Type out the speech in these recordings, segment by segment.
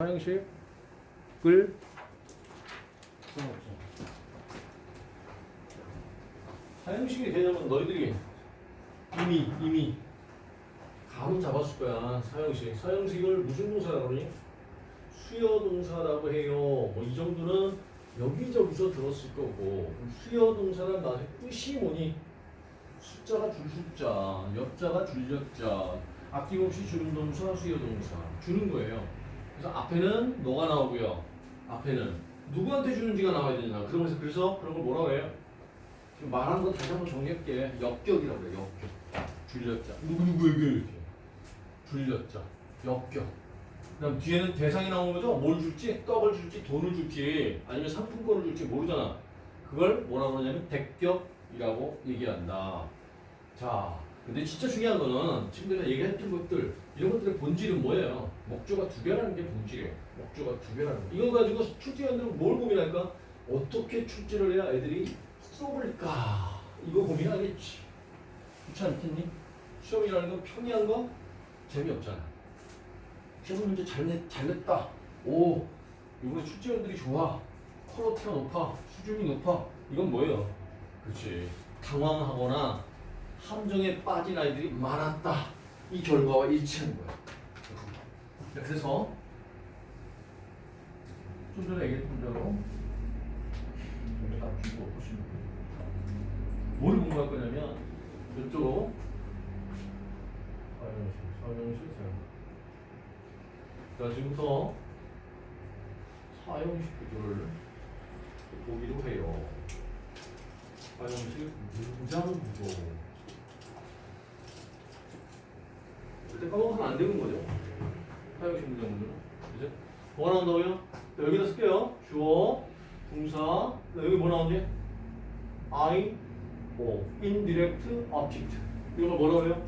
사형식을 사형식의 개념은 너희들이 이미 이미 감은 잡았을 거야 사형식 사형식을 무슨 동사라고 그러니? 수여 동사라고 해요 뭐 이 정도는 여기저기서 들었을 거고 수여 동사란 말의 뜻이 뭐니? 숫자가 줄 숫자, 옆자가 줄 옆자, 아낌없이 주는 동사, 수여 동사 주는 거예요. 그래서 앞에는 너가 나오고요. 앞에는 누구한테 주는지가 나와야 되냐. 그러면서 그래서 그런 걸 뭐라고 해요? 지금 말한 거 다시 한번 정리할게. 역격이라고 그래요. 역격. 줄였자. 누구 누구에게 이렇게. 줄였자. 역격. 그다음 뒤에는 대상이 나오는 거죠. 뭘 줄지, 떡을 줄지, 돈을 줄지, 아니면 상품권을 줄지 모르잖아. 그걸 뭐라고 하냐면 대격이라고 얘기한다. 자, 근데 진짜 중요한 거는 지금 내가 얘기했던 것들 이런 것들의 본질은 뭐예요? 목조가 두 개라는 게 본질이에요. 목조가 두 개라는 거. 이거 가지고 출제위원들은 뭘 고민할까? 어떻게 출제를 해야 애들이 써볼까? 이거 고민하겠지. 그렇지 않겠니? 시험이라는 건 평이한 거 재미없잖아. 시험 문제 잘, 냈, 잘 냈다. 오, 이번에 출제위원들이 좋아. 퀄리티가 높아. 수준이 높아. 이건 뭐예요? 그렇지. 당황하거나 함정에 빠진 아이들이 많았다. 이 결과와 일치하는 거야. 자, 그래서 좀 전에 얘기했던 대로 딱 주고 보시면. 뭘 공부할 거냐면 이쪽으로 사용식, 사용식, 사용식. 자, 지금부터 사용식 구조를 보기로 해요. 사용식 문장 구조. 절대 까먹으면 안 되는 거죠. 사용식 구조는. 그죠? 뭐가 나온다고요? 자, 여기다 쓸게요. 주어, 동사, 자, 여기 뭐 나오지? I, O, indirect, object. 이런 걸 뭐라고 해요?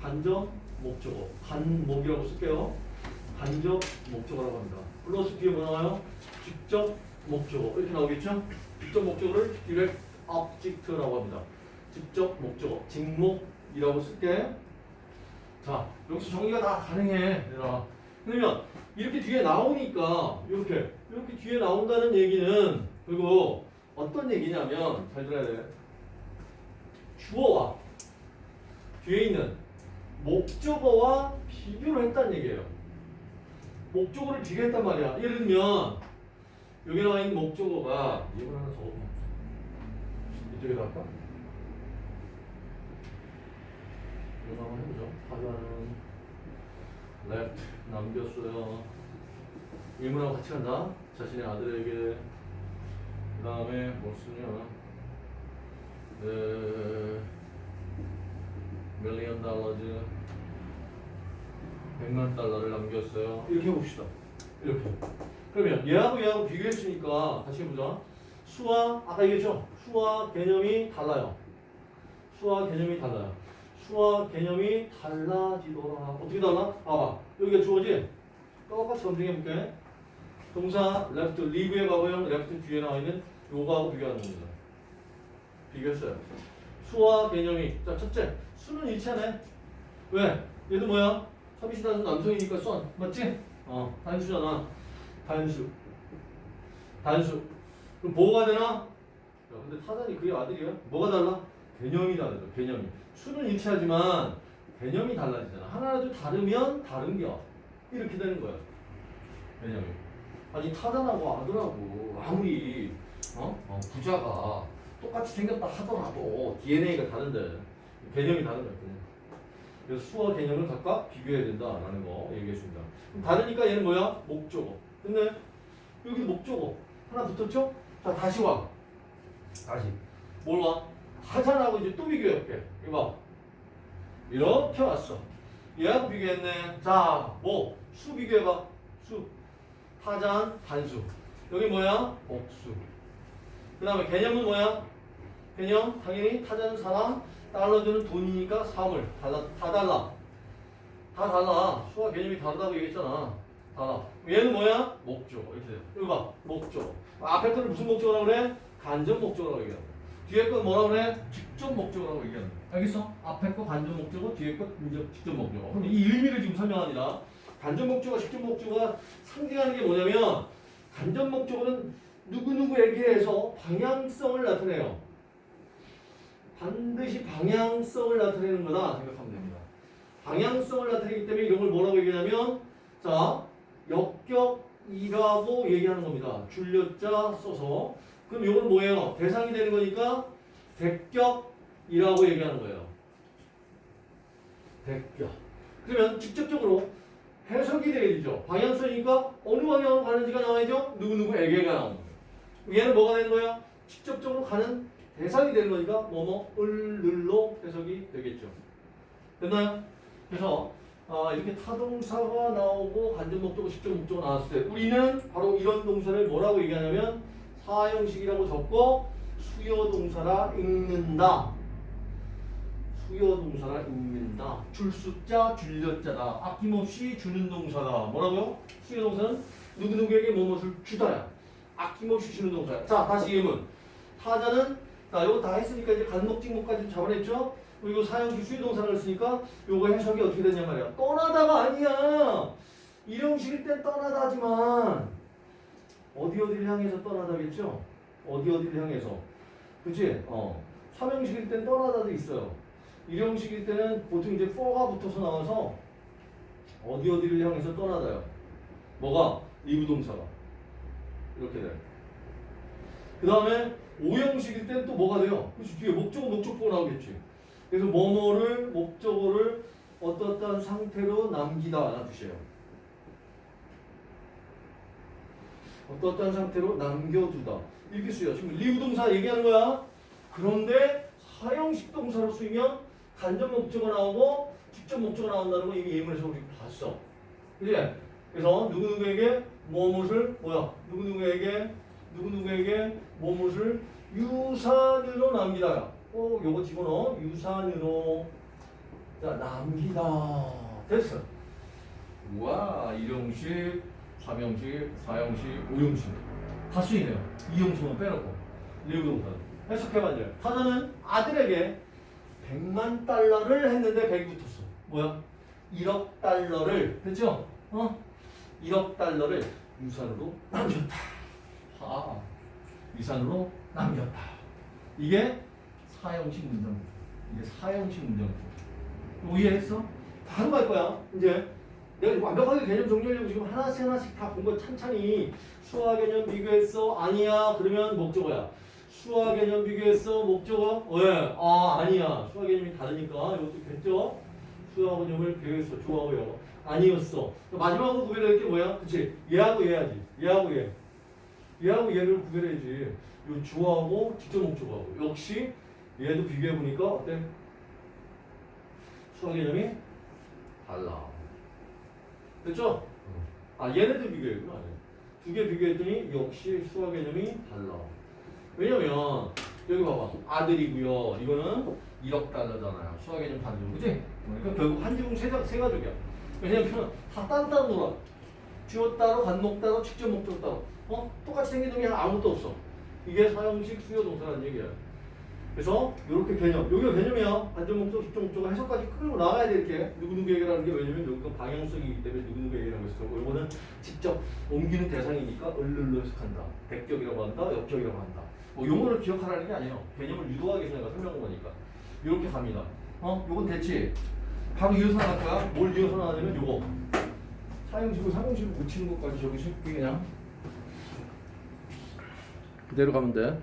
간접, 목적어. 간목이라고 쓸게요. 간접, 목적어라고 합니다. 플러스 뒤에 뭐 나와요? 직접, 목적어. 이렇게 나오겠죠? 직접 목적어를 direct object라고 합니다. 직접 목적어, 직목이라고 쓸게. 자, 여기서 정리가 다 가능해. 얘들아. 그러면 이렇게 뒤에 나오니까 이렇게 이렇게 뒤에 나온다는 얘기는 그리고 어떤 얘기냐면 잘 들어야 돼. 주어와 뒤에 있는 목적어와 비교를 했다는 얘기예요. 목적어를 비교했단 말이야. 예를 들면 여기 나와 있는 목적어가 이걸 하나 더 이쪽에다 할까? 한번 해보죠. 하자는 left 남겼어요. 일문하고 같이 간다. 자신의 아들에게 그 다음에 뭐 쓰냐? 네, 밀리언 달러즈 100만 달러를 남겼어요. 이렇게 해봅시다. 이렇게. 그러면 얘하고 얘하고 비교했으니까 다시 해보자. 수와 아까 얘기했죠? 수와 개념이 달라요. 수와 개념이 달라요. 수와 개념이 달라지더라. 어떻게 달라? 봐봐. 여기가 주어지? 똑같이 검증해볼게. 동사 left, leave의 과거형 left 뒤에 나와 있는 요거하고 비교하는 겁니다. 비교했어요. 수와 개념이 자 첫째 수는 일치하네. 왜? 얘도 뭐야? 서비스단은 남성이니까 선 맞지? 어 단수잖아. 단수. 단수. 그럼 뭐가 되나? 야, 근데 타단이 그의 아들이야? 뭐가 달라? 개념이 다르죠. 개념이. 수는 일치하지만 개념이 달라지잖아. 하나라도 다르면 다른 겨. 이렇게 되는 거야. 개념이. 아니 타단하고 아들하고 아무리 어? 어, 부자가 똑같이 생겼다 하더라도 DNA가 다른데 개념이 다른 거야. 개념. 그래서 수와 개념을 각각 비교해야 된다라는 거 얘기했습니다. 다르니까 얘는 뭐야? 목적어. 근데 여기도 목적어 하나 붙었죠? 자 다시 와. 다시 뭘 와? 하산하고 이제 또 비교해볼게. 이거 봐. 이렇게 왔어. 얘하고 비교했네. 자, 뭐? 수 비교해봐. 수. 타잔, 단수. 여기 뭐야? 복수. 그 다음에 개념은 뭐야? 개념, 당연히 타잔은 사람, 달러주는 돈이니까 사물. 달라, 다 달라. 다 달라. 수와 개념이 다르다고 얘기했잖아. 달라. 얘는 뭐야? 목적. 이렇게 돼. 이거 봐. 목적. 앞에 거는 무슨 목적이라고 그래? 간접 목적이라고 얘기하는. 뒤에 건 뭐라고 그래? 직접 목적이라고 얘기하는 거야. 알겠어? 앞에 거 간접 목적어, 뒤에 거 직접 목적어. 그럼 이 의미를 지금 설명하니라. 간접 목적어, 직접 목적어가 상징하는 게 뭐냐면 간접 목적어는 누구누구에게에서 방향성을 나타내요. 반드시 방향성을 나타내는 거다 생각하면 됩니다. 방향성을 나타내기 때문에 이런 걸 뭐라고 얘기하냐면 자 역격이라고 얘기하는 겁니다. 줄여자 써서 그럼 이건 뭐예요? 대상이 되는 거니까 대격이라고 얘기하는 거예요. 대격. 그러면 직접적으로 해석이 되게 되죠. 방향성이니까 어느 방향으로 가는지가 나와야죠. 누구누구에게가 나오는 거예요. 얘는 뭐가 되는 거야? 직접적으로 가는 대상이 되는 거니까 뭐뭐 을를로 해석이 되겠죠. 됐나요? 그래서 아, 이렇게 타동사가 나오고 간접 목적어, 직접 목적어 나왔을 때 우리는 바로 이런 동사를 뭐라고 얘기하냐면 사형식이라고 적고 수요 동사라 읽는다. 수요 동사라 읽는다. 줄 숫자, 줄여자다. 아낌없이 주는 동사다. 뭐라고요? 수요 동사는 누구누구에게 무엇을 주다야. 아낌없이 주는 동사야. 자, 다시 예문. 타자는 자, 이거 다 했으니까 이제 간목직목까지 잡아냈죠? 그리고 사형식 수요 동사를 쓰니까 요거 해석이 어떻게 되냐 말이야. 떠나다가 아니야. 일형식일 땐 떠나다지만 어디 어디를 향해서 떠나다겠죠? 어디 어디를 향해서. 그치? 어. 삼형식일 땐 떠나다도 있어요. 일형식일 때는 보통 이제 for가 붙어서 나와서 어디 어디를 향해서 떠나다요. 뭐가? 이부동사가. 이렇게 돼. 그 다음에 오형식일 땐 또 뭐가 돼요? 그치? 뒤에 목적어, 목적보가 나오겠지. 그래서 뭐뭐를, 목적어를 어떠한 상태로 남기다 라는 뜻이에요. 어떠한 상태로 남겨두다. 이렇게 쓰여. 지금 리부동사 얘기하는 거야. 그런데 사형식 동사로 쓰이면 간접 목적어 나오고 직접 목적어 나온다는 거 이미 예문에서 우리 봤어. 그지? 그래서 누구누구에게 무엇을 뭐야? 누구누구에게 누구누구에게 무엇을 유산으로 남기다. 꼭 요거 집어넣어. 유산으로 자 남기다. 됐어. 우와 일용식, 삼형식, 사형식, 오형식 다 쓰이네요. 이형식은 빼놓고 리우동사 해석해봤죠. 타자는 아들에게 100만 달러를 했는데 100이 붙었어. 뭐야? 1억 달러를 됐죠? 어? 1억 달러를 유산으로 남겼다. 아, 유산으로 남겼다. 이게 사형식 문장입니다. 이게 사형식 문장입니다. 이해했어? 바로 갈 거야. 이제 내가 완벽하게 개념 정리하려고 지금 하나씩 하나씩 다 본 거 찬찬히 수화 개념 비교했어. 아니야. 그러면 목적어야. 수화 개념 비교했어. 목적어? 왜? 아 아니야. 수화 개념이 다르니까 이것도 됐죠? 수화 개념을 비교했어. 좋아하고요. 아니었어. 마지막으로 구별할 게 뭐야? 그치? 얘하고 얘하지. 얘하고 얘. 얘하고 얘를 구별해야지. 요 주어하고 직접 목적어하고. 역시 얘도 비교해보니까 어때? 수화 개념이 달라. 됐죠? 아 얘네들 비교했구나. 두 개 비교했더니 역시 수화 개념이 달라. 왜냐면 여기 봐봐 아들이고요. 이거는 1억 달러잖아요. 수화 개념 다르죠, 그지? 그러니까 결국 한 지붕 세, 가- 세 가족이야. 왜냐면 다 딴딴 놀아. 주어 따로, 간목 따로, 직접 목적 따로. 어? 똑같이 생긴 놈이 아무것도 없어. 이게 사형식 수요 동사라는 얘기야. 그래서 이렇게 개념, 여기가 개념이야. 간접 목적, 직접 목적을 해석까지 끌고 나가야 돼 이렇게. 누구누구에게라는 게 왜냐면 여기가 방향성이기 때문에 누구누구에게라고 했어. 이거는 직접 옮기는 대상이니까 을를로 해석한다. 백격이라고 한다, 역격이라고 한다. 뭐 용어를 기억하라는 게 아니에요. 개념을 위해서 내가 설명한 거니까. 이렇게 갑니다. 어? 요건 됐지? 바로 이어서 나갈 거야. 뭘 이어서 나가냐면 요거. 사형식을 사형식을 고치는 것까지 저기 쉽게 그냥 그대로 가면 돼.